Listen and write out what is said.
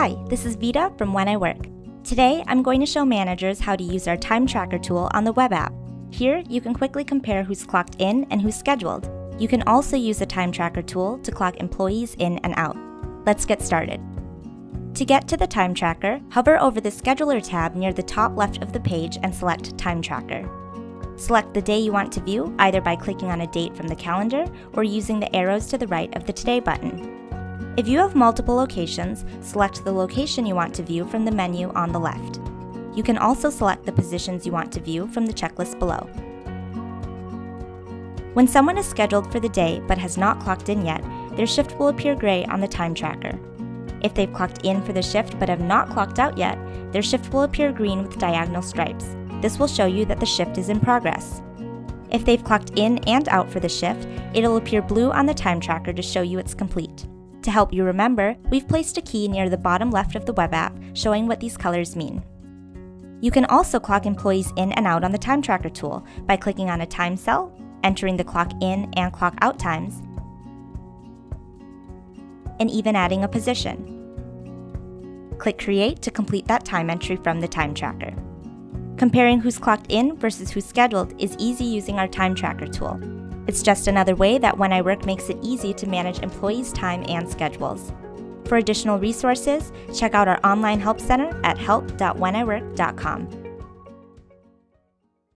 Hi, this is Vita from When I Work. Today, I'm going to show managers how to use our time tracker tool on the web app. Here, you can quickly compare who's clocked in and who's scheduled. You can also use the time tracker tool to clock employees in and out. Let's get started. To get to the time tracker, hover over the Scheduler tab near the top left of the page and select Time Tracker. Select the day you want to view either by clicking on a date from the calendar or using the arrows to the right of the Today button. If you have multiple locations, select the location you want to view from the menu on the left. You can also select the positions you want to view from the checklist below. When someone is scheduled for the day but has not clocked in yet, their shift will appear gray on the time tracker. If they've clocked in for the shift but have not clocked out yet, their shift will appear green with diagonal stripes. This will show you that the shift is in progress. If they've clocked in and out for the shift, it'll appear blue on the time tracker to show you it's complete. To help you remember, we've placed a key near the bottom left of the web app showing what these colors mean. You can also clock employees in and out on the time tracker tool by clicking on a time cell, entering the clock in and clock out times, and even adding a position. Click Create to complete that time entry from the time tracker. Comparing who's clocked in versus who's scheduled is easy using our time tracker tool. It's just another way that When I Work makes it easy to manage employees' time and schedules. For additional resources, check out our online help center at help.wheniwork.com.